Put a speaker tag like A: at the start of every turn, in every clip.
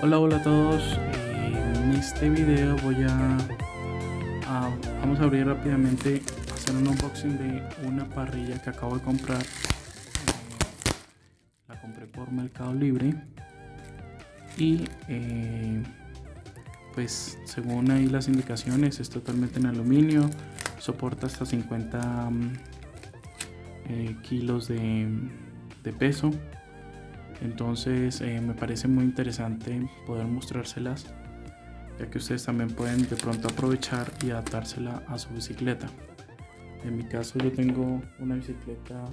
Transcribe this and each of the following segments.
A: Hola hola a todos, en este video voy a, vamos a abrir rápidamente hacer un unboxing de una parrilla que acabo de comprar. Eh, la compré por Mercado Libre. Y eh, pues según ahí las indicaciones es totalmente en aluminio. Soporta hasta 50 mm, eh, kilos de peso entonces eh, me parece muy interesante poder mostrárselas ya que ustedes también pueden de pronto aprovechar y adaptársela a su bicicleta. En mi caso yo tengo una bicicleta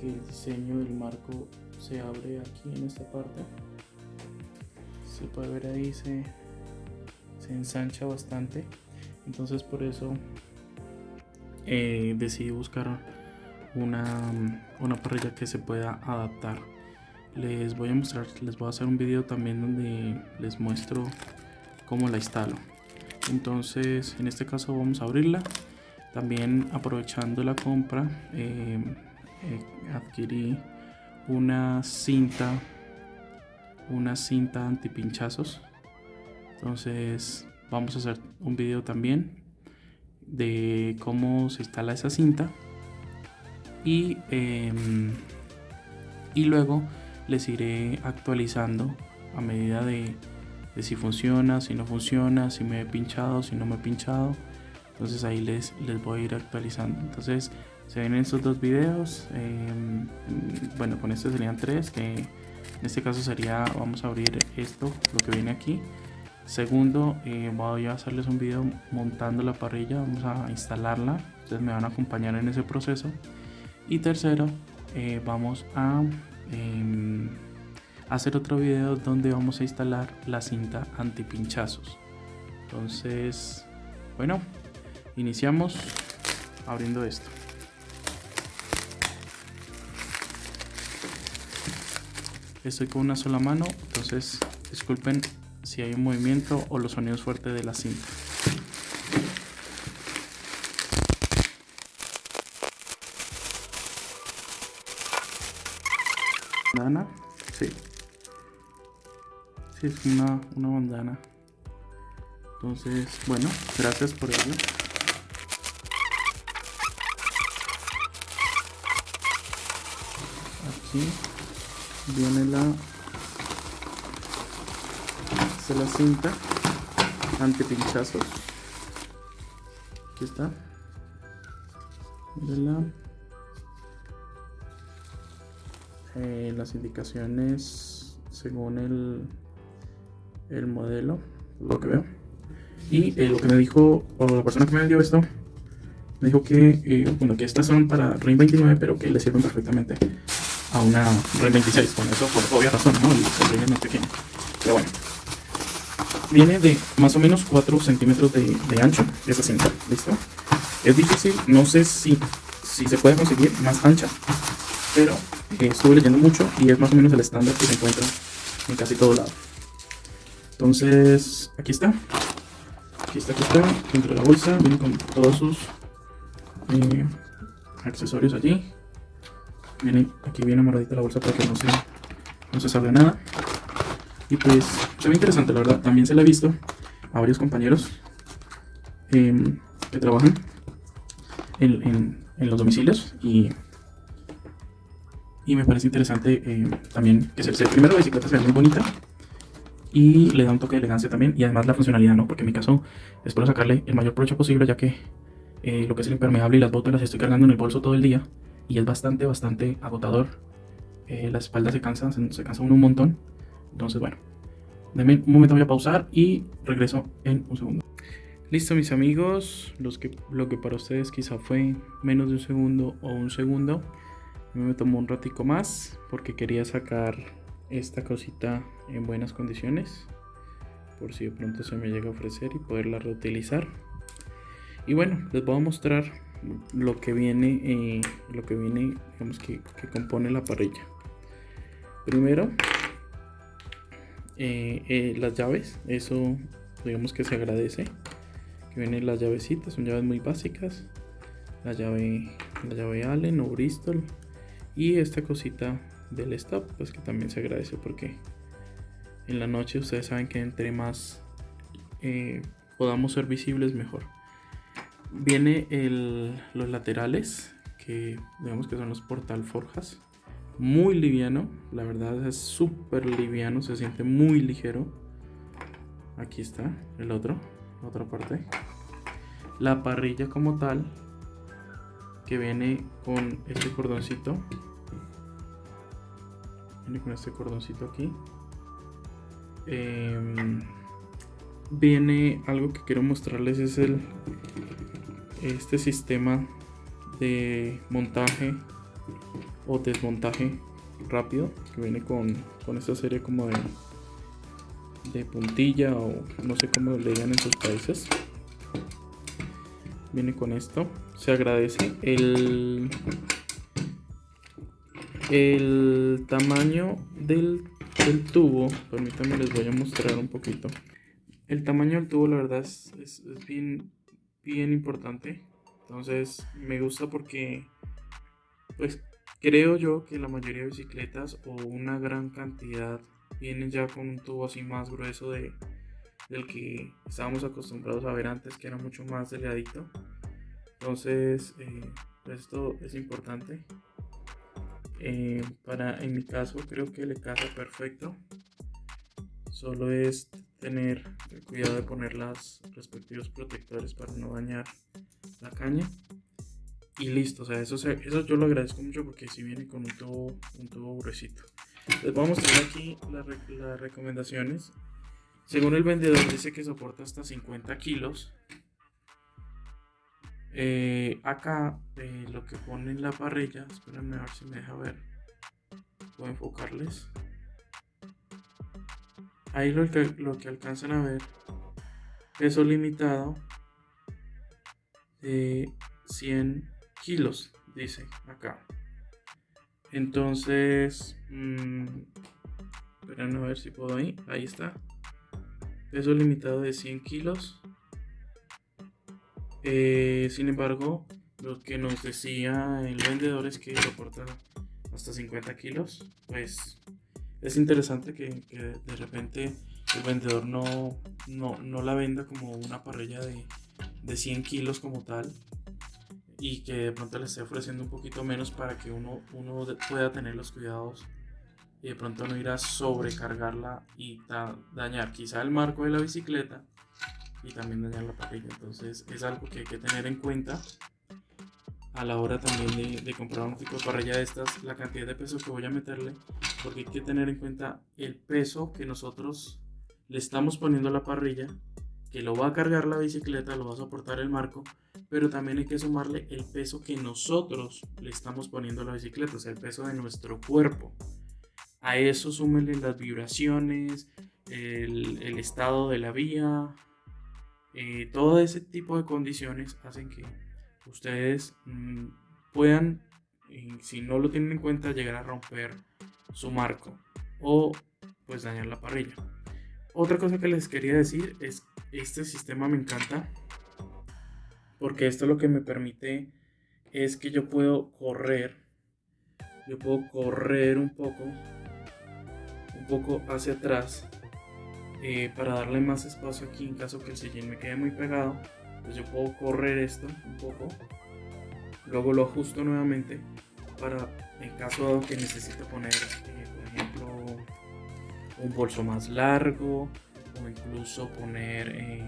A: que el diseño del marco se abre aquí en esta parte. Se puede ver ahí se, se ensancha bastante. Entonces por eso eh, decidí buscar una, una parrilla que se pueda adaptar les voy a mostrar, les voy a hacer un video también donde les muestro cómo la instalo. Entonces, en este caso vamos a abrirla. También aprovechando la compra, eh, eh, adquirí una cinta, una cinta antipinchazos. Entonces, vamos a hacer un video también de cómo se instala esa cinta y, em, y luego les iré actualizando a medida de, si funciona, si no funciona, si me he pinchado, si no me he pinchado. Entonces ahí les, les voy a ir actualizando. Entonces se ven estos dos videos. Em, bueno, con este serían tres. Que en este caso sería, vamos a abrir esto, lo que viene aquí. Segundo, eh, voy a hacerles un video montando la parrilla. Vamos a instalarla. Ustedes me van a acompañar en ese proceso. Y tercero, eh, vamos a Em, hacer otro video donde vamos a instalar la cinta anti pinchazos entonces bueno iniciamos abriendo esto. Estoy con una sola mano entonces disculpen si hay un movimiento o los sonidos fuertes de la cinta Sí. Sí, es una, una bandana. Entonces, bueno, gracias por ello. Aquí viene la, se la cinta anti pinchazos. Aquí está. la Eh, las indicaciones según el, el modelo, lo que veo. Y eh, lo que me dijo, o la persona que me vendió esto, me dijo que, eh, bueno, que estas son para RIN 29, pero que le sirven perfectamente a una RIN 26. Bueno, eso por obvia razón, ¿no? El, RIN es más pequeño. Pero bueno, viene de más o menos 4 centímetros de, de ancho, esa cinta, ¿listo? Es difícil, no sé si, si se puede conseguir más ancha, pero estuve leyendo mucho y es más o menos el estándar que se encuentra en casi todo lado. Entonces, aquí está. Aquí está, aquí está, dentro de la bolsa, viene con todos sus eh, accesorios allí. Viene, aquí viene amarradita la bolsa para que no se, no se salga nada. Y pues, se ve interesante, la verdad. También se la he visto a varios compañeros em, que trabajan en, en los domicilios y y me parece interesante eh, también que se, primero la bicicleta se ve muy bonita y le da un toque de elegancia también y además la funcionalidad, ¿no? Porque en mi caso espero sacarle el mayor provecho posible ya que eh, lo que es el impermeable y las botas las estoy cargando en el bolso todo el día y es bastante, bastante agotador. Eh, la espalda se cansa, se, cansa uno un montón. Entonces, bueno, denme un momento, voy a pausar y regreso en un segundo. Listo, mis amigos, los que, lo que para ustedes quizá fue menos de un segundo o un segundo me tomó un ratico más porque quería sacar esta cosita en buenas condiciones por si de pronto se me llega a ofrecer y poderla reutilizar. Y bueno les voy a mostrar lo que viene eh, lo que viene digamos que, compone la parrilla. Primero eh, eh, las llaves eso digamos que se agradece que vienen las llavecitas son llaves muy básicas. La llave la llave Allen o Bristol y esta cosita del stop pues que también se agradece porque en la noche ustedes saben que entre más eh, podamos ser visibles mejor. Viene los laterales, que digamos que son los portal forjas. Muy liviano, la verdad es súper liviano, se siente muy ligero. Aquí está el otro, otra parte. La parrilla como tal, que viene con este cordoncito. Viene con este cordoncito aquí. Em, viene algo que quiero mostrarles es el este sistema de montaje o desmontaje rápido que viene con, esta serie como de, de puntilla o no sé cómo le digan en sus países viene con esto se agradece el el tamaño del, del tubo permítanme les voy a mostrar un poquito el tamaño del tubo la verdad es, bien, bien importante. Entonces me gusta porque pues creo yo que la mayoría de bicicletas o una gran cantidad vienen ya con un tubo así más grueso de, del que estábamos acostumbrados a ver antes que era mucho más delgadito. Entonces eh, esto es importante. Eh, para en mi caso creo que le casa perfecto. Solo es tener el cuidado de poner los respectivos protectores para no dañar la caña. Y listo, o sea, eso, eso yo lo agradezco mucho porque si viene con un tubo, un tubo gruesito. Les voy a mostrar aquí las, recomendaciones. Según el vendedor dice que soporta hasta 50 kilos. Eh, acá lo que pone en la parrilla, espérenme a ver si me deja ver. A enfocarles. Ahí lo que, lo que alcanzan a ver, peso limitado de 100 kilos, dice acá. Entonces, mmm, a ver si puedo ahí. Ahí está. Peso limitado de 100 kilos. Eh, sin embargo, lo que nos decía el vendedor es que soporta hasta 50 kilos. Pues es interesante que, de repente el vendedor no, no, la venda como una parrilla de, de 100 kilos como tal y que de pronto le esté ofreciendo un poquito menos para que uno, uno pueda tener los cuidados y de pronto no ir a sobrecargarla y dañar quizá el marco de la bicicleta y también dañar la parrilla. Entonces es algo que hay que tener en cuenta a la hora también de, comprar un tipo de parrilla de estas, la cantidad de peso que voy a meterle, porque hay que tener en cuenta el peso que nosotros le estamos poniendo a la parrilla, que lo va a cargar la bicicleta, lo va a soportar el marco, pero también hay que sumarle el peso que nosotros le estamos poniendo a la bicicleta, o sea, el peso de nuestro cuerpo. A eso súmenle las vibraciones, el, estado de la vía, eh, todo ese tipo de condiciones hacen que ustedes mm, puedan, si no lo tienen en cuenta, llegar a romper su marco o pues dañar la parrilla. Otra cosa que les quería decir es este sistema me encanta porque esto lo que me permite es que yo puedo correr yo puedo correr un poco un poco hacia atrás eh, para darle más espacio aquí en caso que el sillín me quede muy pegado pues yo puedo correr esto un poco luego lo ajusto nuevamente para en caso que necesite poner eh, por ejemplo un bolso más largo o incluso poner eh,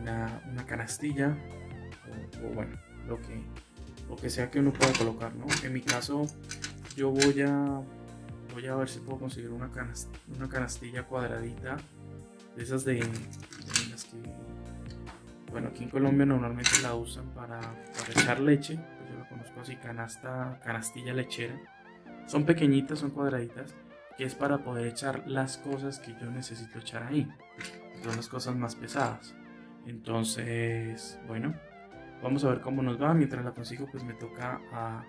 A: una, canastilla o, bueno lo que lo que sea que uno pueda colocar ¿no? en mi caso yo voy a voy a ver si puedo conseguir una, una canastilla cuadradita de esas de, las que bueno, aquí en Colombia normalmente la usan para, echar leche. Pues yo lo conozco así, canasta, canastilla lechera. Son pequeñitas, son cuadraditas, que es para poder echar las cosas que yo necesito echar ahí. Son las cosas más pesadas. Entonces, bueno, vamos a ver cómo nos va. Mientras la consigo, pues me toca, a,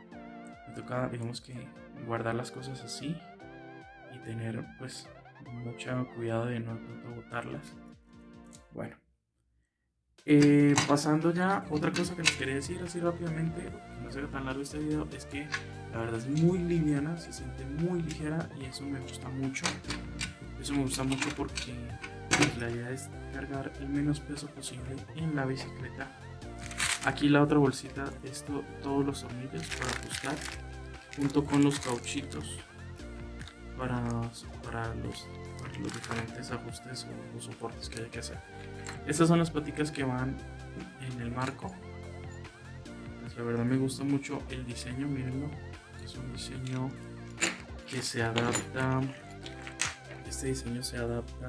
A: me toca, digamos que guardar las cosas así y tener, pues, mucho cuidado de no, botarlas. Bueno, eh, pasando ya, otra cosa que les quería decir así rápidamente, no sea tan largo este video, es que la verdad es muy liviana, se siente muy ligera y eso me gusta mucho. Eso me gusta mucho porque la idea es cargar el menos peso posible en la bicicleta. Aquí la otra bolsita, esto, todos los tornillos para ajustar, junto con los cauchitos para, para, los, los diferentes ajustes o, soportes que hay que hacer. Estas son las paticas que van en el marco. Pues la verdad me gusta mucho el diseño, mírenlo. Es un diseño que se adapta. Este diseño se adapta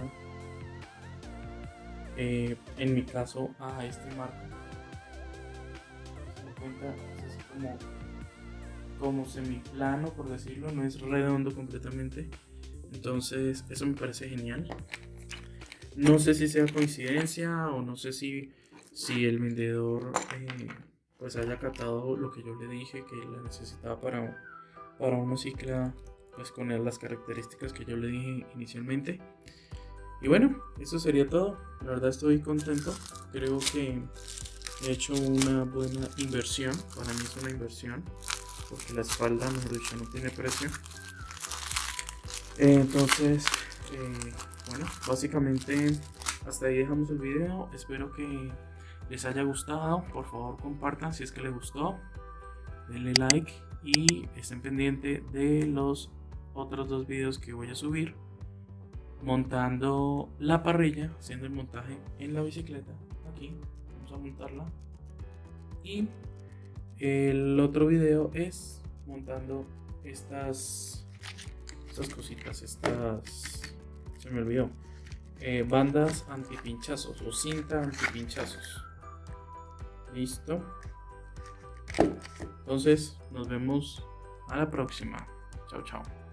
A: eh, en mi caso a este marco como semiplano por decirlo no es redondo completamente entonces eso me parece genial no sé si sea coincidencia o no sé si si el vendedor eh, pues haya captado lo que yo le dije que la necesitaba para para una cicla pues con las características que yo le dije inicialmente y bueno, eso sería todo. La verdad estoy contento. Creo que he hecho una buena inversión. Para mí es una inversión. Porque la espalda, mejor dicho, no tiene precio. Entonces, eh, bueno, básicamente hasta ahí dejamos el video. Espero que les haya gustado. Por favor, compartan si es que les gustó. Denle like y estén pendientes de los otros dos videos que voy a subir montando la parrilla, haciendo el montaje en la bicicleta. Aquí vamos a montarla. Y el otro video es montando estas, estas cositas, estas, se me olvidó, eh, bandas antipinchazos o cinta antipinchazos. Listo. Entonces nos vemos a la próxima. Chao, chao.